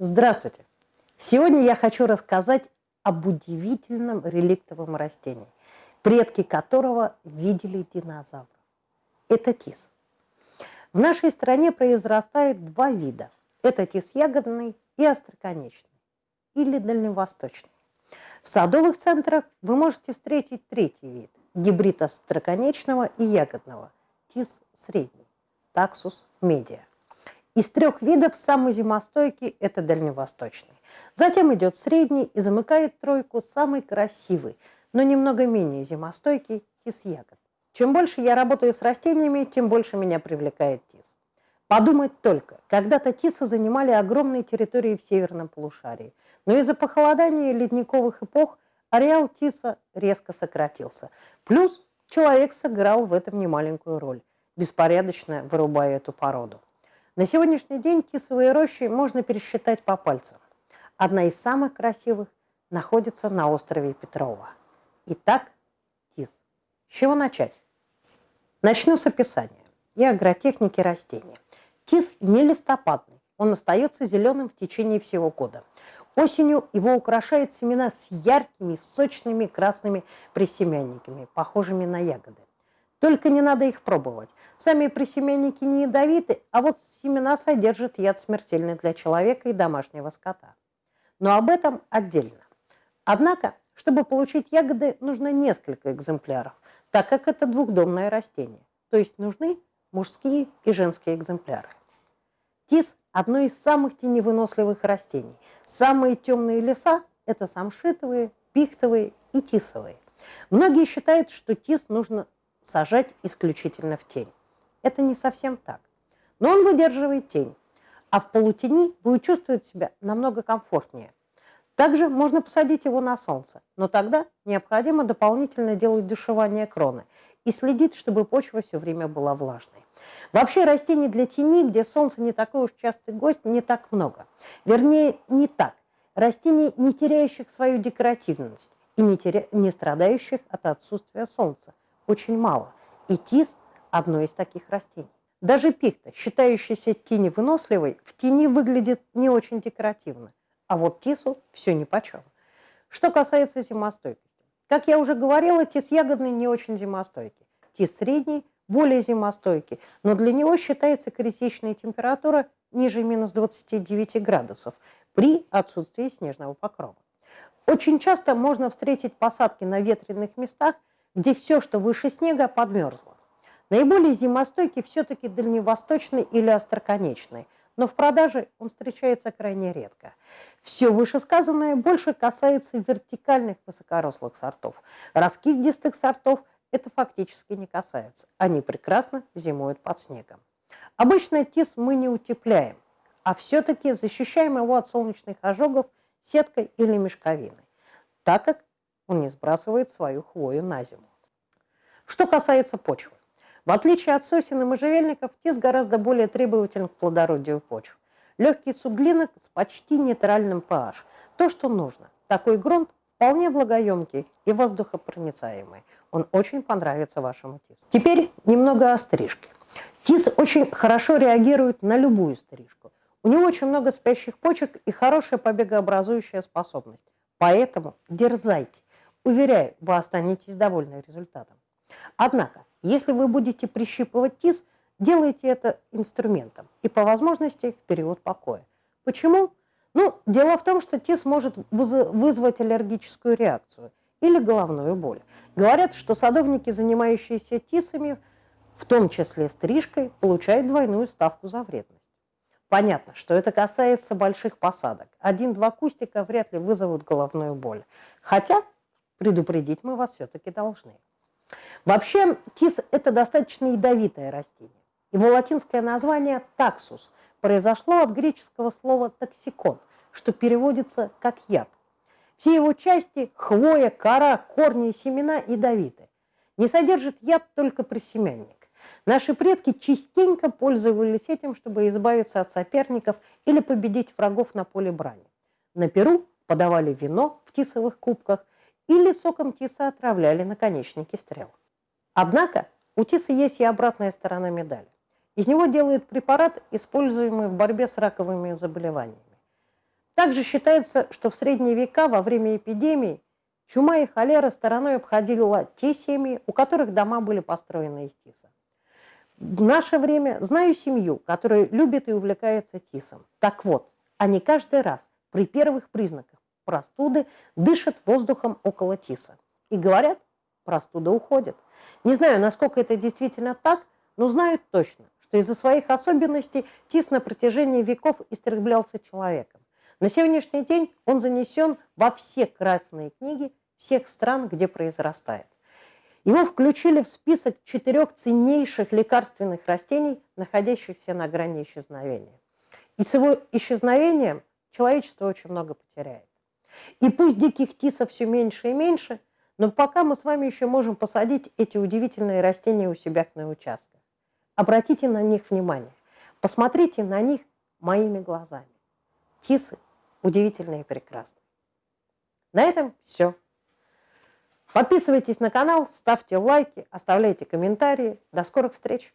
Здравствуйте! Сегодня я хочу рассказать об удивительном реликтовом растении, предки которого видели динозавров. Это тис. В нашей стране произрастает два вида. Это тис ягодный и остроконечный, или дальневосточный. В садовых центрах вы можете встретить третий вид – гибрид остроконечного и ягодного, тис средний, таксус медиа. Из трех видов самый зимостойкий – это дальневосточный. Затем идет средний и замыкает тройку самый красивый, но немного менее зимостойкий – тис ягод. Чем больше я работаю с растениями, тем больше меня привлекает тис. Подумать только, когда-то тисы занимали огромные территории в северном полушарии, но из-за похолодания ледниковых эпох ареал тиса резко сократился. Плюс человек сыграл в этом немаленькую роль, беспорядочно вырубая эту породу. На сегодняшний день тисовые рощи можно пересчитать по пальцам. Одна из самых красивых находится на острове Петрова. Итак, тис. С чего начать? Начну с описания и агротехники растения. Тис не листопадный, он остается зеленым в течение всего года. Осенью его украшают семена с яркими, сочными красными присемянниками, похожими на ягоды. Только не надо их пробовать. Сами присеменники не ядовиты, а вот семена содержат яд смертельный для человека и домашнего скота. Но об этом отдельно. Однако, чтобы получить ягоды, нужно несколько экземпляров, так как это двухдомное растение. То есть нужны мужские и женские экземпляры. Тис – одно из самых теневыносливых растений. Самые темные леса – это самшитовые, пихтовые и тисовые. Многие считают, что тис нужно сажать исключительно в тень. Это не совсем так. Но он выдерживает тень, а в полутени будет чувствовать себя намного комфортнее. Также можно посадить его на солнце, но тогда необходимо дополнительно делать душевание кроны и следить, чтобы почва все время была влажной. Вообще растений для тени, где солнце не такой уж частый гость, не так много. Вернее, не так. Растений, не теряющих свою декоративность и не, теря... не страдающих от отсутствия солнца очень мало, и тис – одно из таких растений. Даже пихта, считающаяся теневыносливой, в тени выглядит не очень декоративно, а вот тису все нипочем. Что касается зимостойкости. Как я уже говорила, тис ягодный не очень зимостойкий. Тис средний более зимостойкий, но для него считается критичная температура ниже минус 29 градусов при отсутствии снежного покрова. Очень часто можно встретить посадки на ветреных местах, где все, что выше снега, подмерзло. Наиболее зимостойкий все-таки дальневосточный или остроконечный, но в продаже он встречается крайне редко. Все вышесказанное больше касается вертикальных высокорослых сортов. Раскидистых сортов это фактически не касается. Они прекрасно зимуют под снегом. Обычно тис мы не утепляем, а все-таки защищаем его от солнечных ожогов сеткой или мешковиной, так как он не сбрасывает свою хвою на зиму. Что касается почвы. В отличие от сосен и можжевельников, тис гораздо более требователен к плодородию почв. Легкий суглинок с почти нейтральным pH. То, что нужно. Такой грунт вполне влагоемкий и воздухопроницаемый. Он очень понравится вашему тису. Теперь немного о стрижке. Тис очень хорошо реагирует на любую стрижку. У него очень много спящих почек и хорошая побегообразующая способность. Поэтому дерзайте. Уверяю, вы останетесь довольны результатом. Однако, если вы будете прищипывать тис, делайте это инструментом и по возможности в период покоя. Почему? Ну, дело в том, что тис может вызвать аллергическую реакцию или головную боль. Говорят, что садовники, занимающиеся тисами, в том числе стрижкой, получают двойную ставку за вредность. Понятно, что это касается больших посадок. Один-два кустика вряд ли вызовут головную боль. Хотя предупредить мы вас все-таки должны. Вообще тис – это достаточно ядовитое растение. Его латинское название – таксус произошло от греческого слова «токсикон», что переводится как «яд». Все его части – хвоя, кора, корни и семена – ядовиты. Не содержит яд только присемянник. Наши предки частенько пользовались этим, чтобы избавиться от соперников или победить врагов на поле брани. На Перу подавали вино в тисовых кубках – или соком тиса отравляли наконечники стрел. Однако у тиса есть и обратная сторона медали. Из него делают препарат, используемый в борьбе с раковыми заболеваниями. Также считается, что в средние века во время эпидемии чума и холера стороной обходила те семьи, у которых дома были построены из тиса. В наше время знаю семью, которая любит и увлекается тисом. Так вот, они каждый раз при первых признаках простуды дышат воздухом около тиса. И говорят, простуда уходит. Не знаю, насколько это действительно так, но знаю точно, что из-за своих особенностей тис на протяжении веков истреблялся человеком. На сегодняшний день он занесен во все красные книги всех стран, где произрастает. Его включили в список четырех ценнейших лекарственных растений, находящихся на грани исчезновения. И с его исчезновением человечество очень много потеряет. И пусть диких тисов все меньше и меньше, но пока мы с вами еще можем посадить эти удивительные растения у себя на участках. Обратите на них внимание. Посмотрите на них моими глазами. Тисы удивительные и прекрасные. На этом все. Подписывайтесь на канал, ставьте лайки, оставляйте комментарии. До скорых встреч!